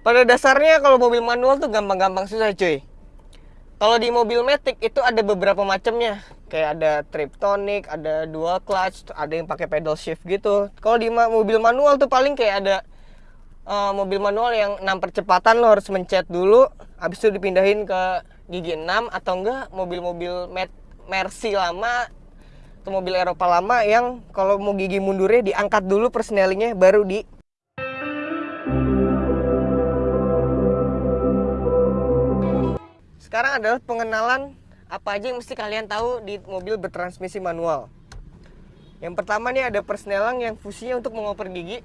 Pada dasarnya kalau mobil manual tuh gampang-gampang susah cuy. Kalau di mobil Matic itu ada beberapa macamnya. Kayak ada triptonic, ada dual clutch, ada yang pakai pedal shift gitu. Kalau di mobil manual tuh paling kayak ada uh, mobil manual yang 6 percepatan lo harus mencet dulu, habis itu dipindahin ke gigi 6 atau enggak mobil-mobil Mercy lama atau mobil Eropa lama yang kalau mau gigi mundurnya diangkat dulu persnelingnya baru di Sekarang adalah pengenalan apa aja yang mesti kalian tahu di mobil bertransmisi manual. Yang pertama nih ada persnelang yang fungsinya untuk mengoper gigi.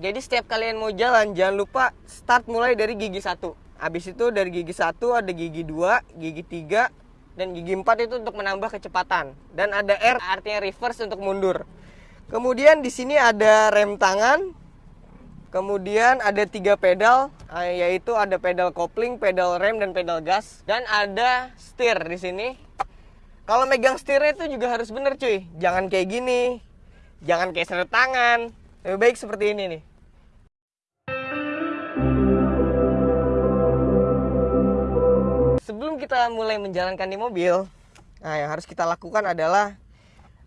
Jadi setiap kalian mau jalan jangan lupa start mulai dari gigi satu. Habis itu dari gigi satu ada gigi dua, gigi tiga, dan gigi empat itu untuk menambah kecepatan. Dan ada R artinya reverse untuk mundur. Kemudian di sini ada rem tangan, Kemudian ada tiga pedal, yaitu ada pedal kopling, pedal rem, dan pedal gas. Dan ada setir di sini. Kalau megang setirnya itu juga harus bener cuy. Jangan kayak gini, jangan kayak seret tangan. Lebih baik seperti ini nih. Sebelum kita mulai menjalankan di mobil, nah yang harus kita lakukan adalah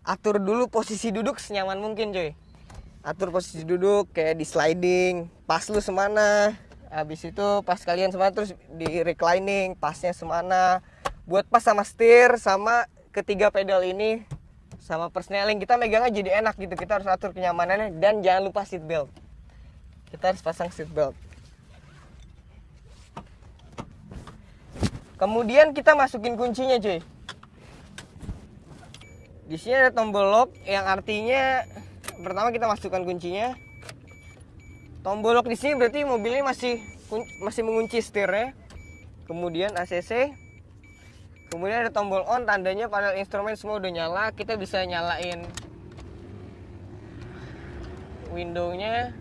atur dulu posisi duduk senyaman mungkin cuy atur posisi duduk kayak di sliding pas lu semana habis itu pas kalian semana terus di reclining pasnya semana. Buat pas sama setir sama ketiga pedal ini sama persneling kita megangnya jadi enak gitu. Kita harus atur kenyamanannya dan jangan lupa seat belt. Kita harus pasang seat belt. Kemudian kita masukin kuncinya cuy. Di sini ada tombol lock yang artinya pertama kita masukkan kuncinya tombol lock di sini berarti mobilnya masih masih mengunci setirnya. Kemudian ACC kemudian ada tombol on tandanya panel instrumen semua udah nyala. Kita bisa nyalain windownya.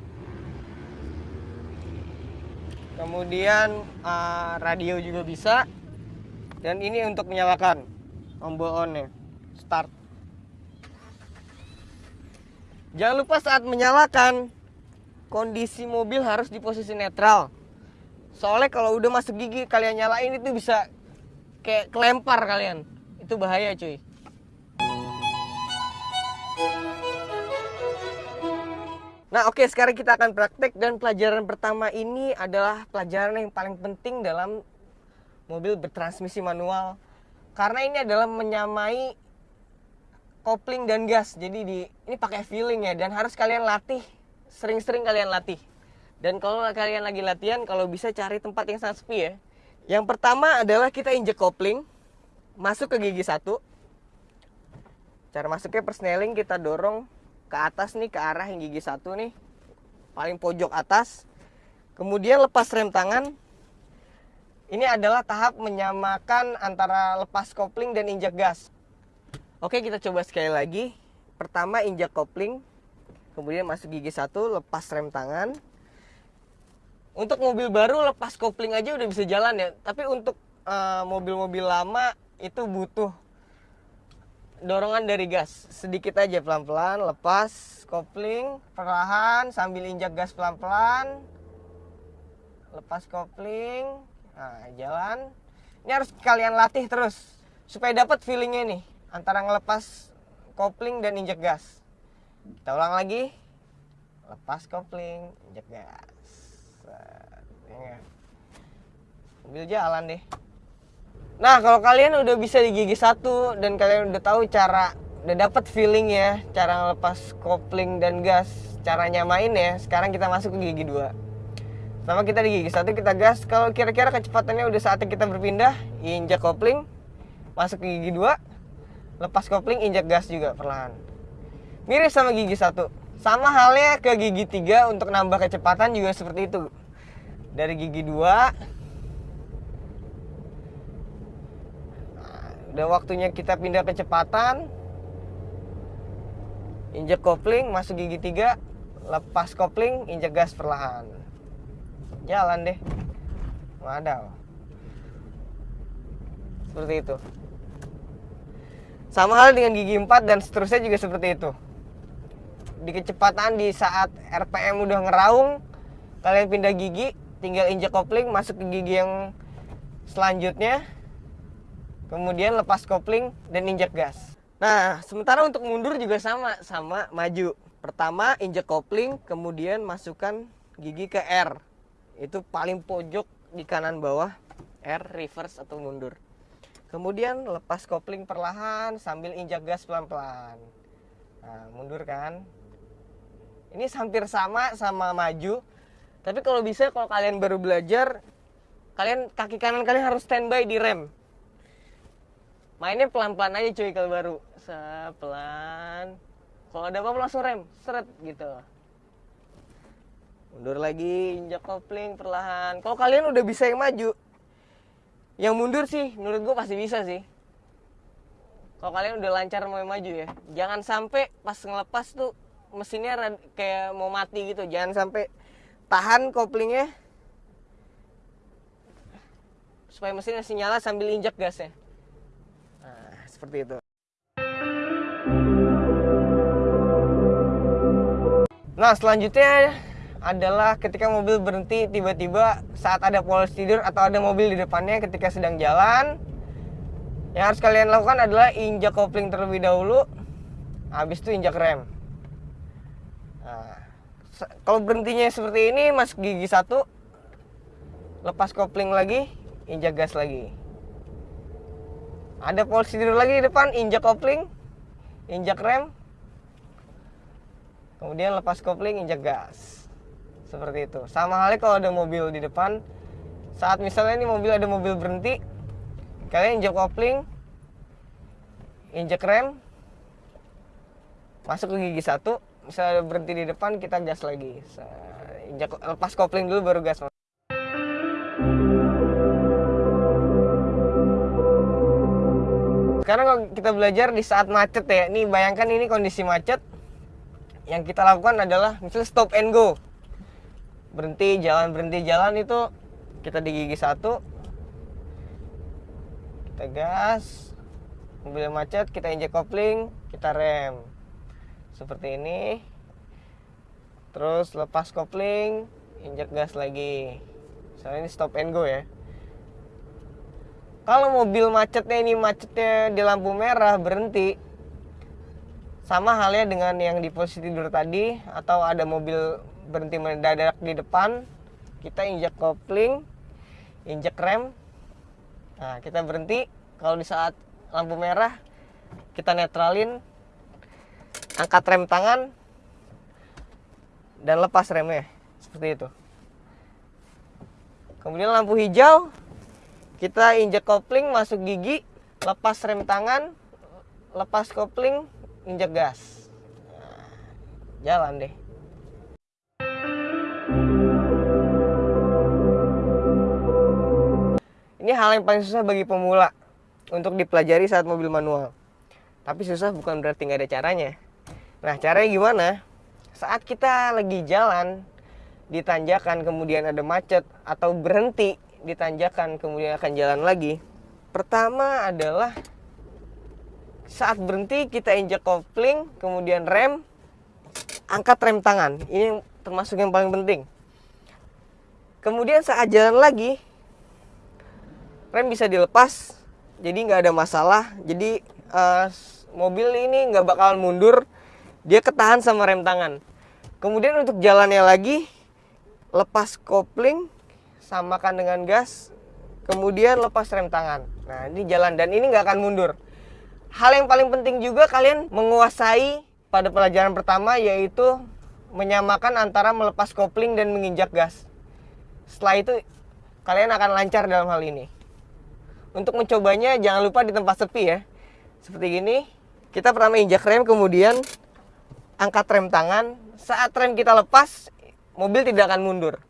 Kemudian uh, radio juga bisa. Dan ini untuk menyalakan tombol on nya start. Jangan lupa saat menyalakan kondisi mobil harus di posisi netral. Soalnya kalau udah masuk gigi kalian nyalain itu bisa kayak kelempar kalian. Itu bahaya cuy. Nah oke okay, sekarang kita akan praktek dan pelajaran pertama ini adalah pelajaran yang paling penting dalam mobil bertransmisi manual karena ini adalah menyamai kopling dan gas. Jadi di ini pakai feeling ya dan harus kalian latih sering-sering kalian latih. Dan kalau kalian lagi latihan kalau bisa cari tempat yang sangat sepi ya. Yang pertama adalah kita injek kopling masuk ke gigi satu. Cara masuknya persneling kita dorong ke atas nih ke arah yang gigi satu nih paling pojok atas. Kemudian lepas rem tangan. Ini adalah tahap menyamakan antara lepas kopling dan injek gas. Oke kita coba sekali lagi. Pertama injak kopling, kemudian masuk gigi satu, lepas rem tangan. Untuk mobil baru lepas kopling aja udah bisa jalan ya. Tapi untuk eh, mobil-mobil uh, lama itu butuh dorongan dari gas. Sedikit aja pelan-pelan, lepas kopling perlahan sambil injak gas pelan-pelan. Lepas kopling, nah jalan. Ini harus kalian latih terus supaya dapat feelingnya nih antara ngelepas kopling dan injek gas. Kita ulang lagi. Lepas kopling, injek gas. Ya. Mobil jalan deh. Nah, kalau kalian udah bisa di gigi satu dan kalian udah tahu cara udah dapat feeling ya, cara ngelepas kopling dan gas, cara nyamain ya. Sekarang kita masuk ke gigi dua. Sama kita di gigi satu kita gas. Kalau kira-kira kecepatannya udah saatnya kita berpindah, injak kopling, masuk ke gigi dua, lepas kopling injak gas juga perlahan mirip sama gigi satu. Sama halnya ke gigi tiga untuk nambah kecepatan juga seperti itu. Dari gigi dua. Udah waktunya kita pindah kecepatan. Injak kopling masuk gigi tiga. Lepas kopling injak gas perlahan. Jalan deh. Waduh. seperti itu. Sama hal dengan gigi 4 dan seterusnya juga seperti itu. Di kecepatan di saat RPM udah ngeraung, kalian pindah gigi, tinggal injek kopling masuk ke gigi yang selanjutnya kemudian lepas kopling dan injek gas. Nah sementara untuk mundur juga sama sama maju. Pertama injek kopling kemudian masukkan gigi ke R. Itu paling pojok di kanan bawah R reverse atau mundur. Kemudian lepas kopling perlahan sambil injak gas pelan-pelan. Nah mundur kan ini hampir sama sama maju. Tapi kalau bisa kalau kalian baru belajar kalian kaki kanan kalian harus standby di rem. Mainnya pelan-pelan aja cuy kalau baru. Sepelan. Kalau ada apa-apa langsung rem. Seret gitu. Mundur lagi injak kopling perlahan. Kalau kalian udah bisa yang maju yang mundur sih menurut gue pasti bisa sih. Kalau kalian udah lancar mau maju ya. Jangan sampai pas ngelepas tuh mesinnya kayak mau mati gitu. Jangan sampai tahan koplingnya. Supaya mesinnya masih nyala sambil injak gasnya. Nah seperti itu. Nah selanjutnya adalah ketika mobil berhenti tiba-tiba saat ada polis tidur atau ada mobil di depannya ketika sedang jalan yang harus kalian lakukan adalah injak kopling terlebih dahulu habis itu injak rem nah, kalau berhentinya seperti ini masuk gigi satu lepas kopling lagi injak gas lagi. Ada polisi tidur lagi di depan injak kopling injak rem kemudian lepas kopling injak gas. Seperti itu. Sama halnya kalau ada mobil di depan saat misalnya ini mobil ada mobil berhenti kalian injak kopling injak rem masuk ke gigi satu misalnya berhenti di depan kita gas lagi. Injak lepas kopling dulu baru gas sekarang kalau kita belajar di saat macet ya ini bayangkan ini kondisi macet. Yang kita lakukan adalah misalnya stop and go. Berhenti jalan berhenti jalan itu kita di gigi satu. Kita gas. Mobil macet kita injek kopling kita rem seperti ini. Terus lepas kopling injek gas lagi. Misalnya ini stop and go ya. Kalau mobil macetnya ini macetnya di lampu merah berhenti. Sama halnya dengan yang di posisi tidur tadi atau ada mobil berhenti mendadak di depan kita injak kopling injak rem. Nah kita berhenti. Kalau di saat lampu merah kita netralin angkat rem tangan dan lepas remnya. Seperti itu. Kemudian lampu hijau. Kita injak kopling masuk gigi lepas rem tangan lepas kopling injak gas. Nah, jalan deh. Ini hal yang paling susah bagi pemula untuk dipelajari saat mobil manual. Tapi susah bukan berarti nggak ada caranya. Nah, caranya gimana? Saat kita lagi jalan di tanjakan kemudian ada macet atau berhenti di tanjakan kemudian akan jalan lagi. Pertama adalah saat berhenti kita injak kopling, kemudian rem, angkat rem tangan. Ini termasuk yang paling penting. Kemudian saat jalan lagi, rem bisa dilepas jadi nggak ada masalah jadi uh, mobil ini nggak bakalan mundur dia ketahan sama rem tangan. Kemudian untuk jalannya lagi lepas kopling samakan dengan gas kemudian lepas rem tangan. Nah ini jalan dan ini nggak akan mundur. Hal yang paling penting juga kalian menguasai pada pelajaran pertama yaitu menyamakan antara melepas kopling dan menginjak gas. Setelah itu kalian akan lancar dalam hal ini. Untuk mencobanya jangan lupa di tempat sepi ya. Seperti gini, kita pertama injak rem kemudian angkat rem tangan. Saat rem kita lepas, mobil tidak akan mundur.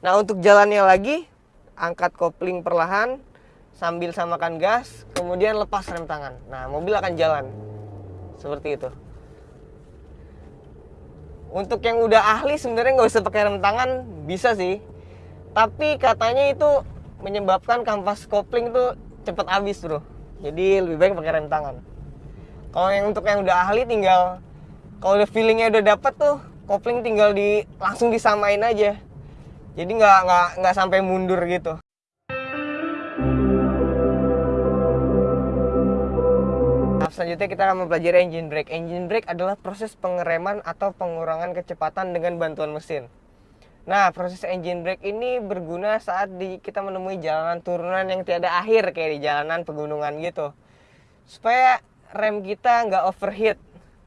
Nah untuk jalannya lagi, angkat kopling perlahan sambil samakan gas, kemudian lepas rem tangan. Nah mobil akan jalan. Seperti itu. Untuk yang udah ahli sebenarnya nggak usah pakai rem tangan, bisa sih. Tapi katanya itu menyebabkan kampas kopling tuh cepet habis bro jadi lebih baik pakai rem tangan kalau yang untuk yang udah ahli tinggal kalau udah feelingnya udah dapet tuh kopling tinggal di langsung disamain aja jadi nggak nggak nggak sampai mundur gitu selanjutnya kita akan mempelajari engine brake. Engine brake adalah proses pengereman atau pengurangan kecepatan dengan bantuan mesin. Nah, proses engine brake ini berguna saat di, kita menemui jalanan turunan yang tiada akhir kayak di jalanan pegunungan gitu. Supaya rem kita nggak overheat.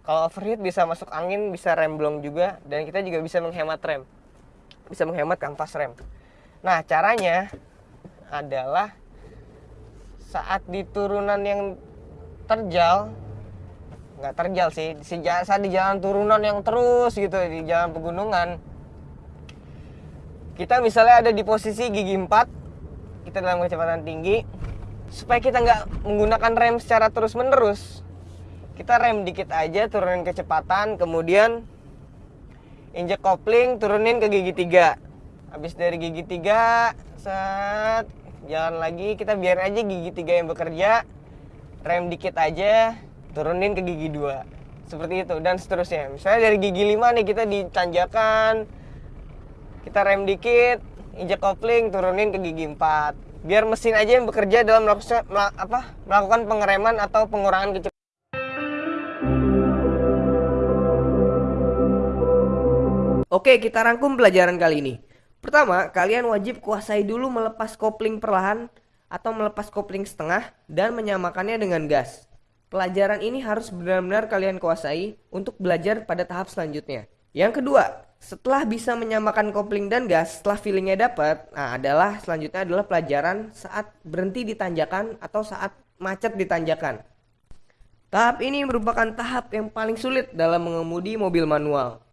Kalau overheat bisa masuk angin, bisa rem blong juga, dan kita juga bisa menghemat rem. Bisa menghemat kanvas rem. Nah, caranya adalah saat di turunan yang terjal nggak terjal sih saat di jalan turunan yang terus gitu di jalan pegunungan kita misalnya ada di posisi gigi 4 kita dalam kecepatan tinggi supaya kita nggak menggunakan rem secara terus menerus kita rem dikit aja turunin kecepatan kemudian injek kopling turunin ke gigi 3 habis dari gigi 3 set jalan lagi. Kita biar aja gigi tiga yang bekerja rem dikit aja turunin ke gigi dua. Seperti itu dan seterusnya. Misalnya dari gigi 5 nih kita ditanjakan. Kita rem dikit injek kopling turunin ke gigi 4 biar mesin aja yang bekerja dalam melakukan apa melakukan pengereman atau pengurangan kecepatan Oke, kita rangkum pelajaran kali ini. Pertama, kalian wajib kuasai dulu melepas kopling perlahan atau melepas kopling setengah dan menyamakannya dengan gas. Pelajaran ini harus benar-benar kalian kuasai untuk belajar pada tahap selanjutnya. Yang kedua, setelah bisa menyamakan kopling dan gas, setelah feelingnya dapat, nah adalah selanjutnya adalah pelajaran saat berhenti di tanjakan atau saat macet di tanjakan. Tahap ini merupakan tahap yang paling sulit dalam mengemudi mobil manual.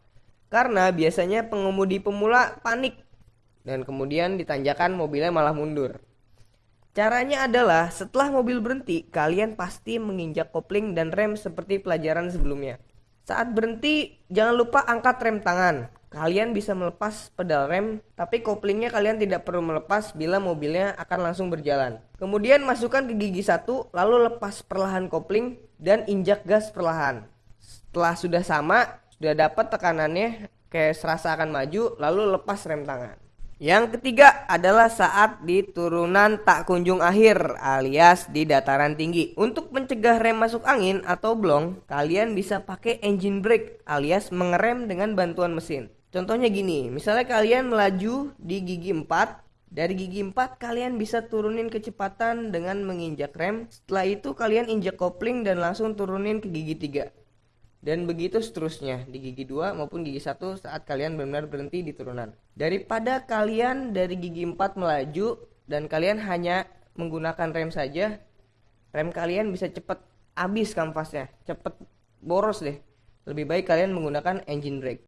Karena biasanya pengemudi pemula panik dan kemudian ditanjakan mobilnya malah mundur. Caranya adalah setelah mobil berhenti, kalian pasti menginjak kopling dan rem seperti pelajaran sebelumnya. Saat berhenti, jangan lupa angkat rem tangan. Kalian bisa melepas pedal rem, tapi koplingnya kalian tidak perlu melepas bila mobilnya akan langsung berjalan. Kemudian masukkan ke gigi satu, lalu lepas perlahan kopling dan injak gas perlahan. Setelah sudah sama, sudah dapat tekanannya kayak serasa akan maju, lalu lepas rem tangan. Yang ketiga adalah saat di turunan tak kunjung akhir alias di dataran tinggi. Untuk mencegah rem masuk angin atau blong, kalian bisa pakai engine brake alias mengerem dengan bantuan mesin. Contohnya gini, misalnya kalian melaju di gigi 4, dari gigi 4 kalian bisa turunin kecepatan dengan menginjak rem. Setelah itu kalian injak kopling dan langsung turunin ke gigi 3 dan begitu seterusnya di gigi 2 maupun gigi 1 saat kalian benar-benar berhenti di turunan. Daripada kalian dari gigi 4 melaju dan kalian hanya menggunakan rem saja, rem kalian bisa cepat habis kanvasnya, cepat boros deh. Lebih baik kalian menggunakan engine brake.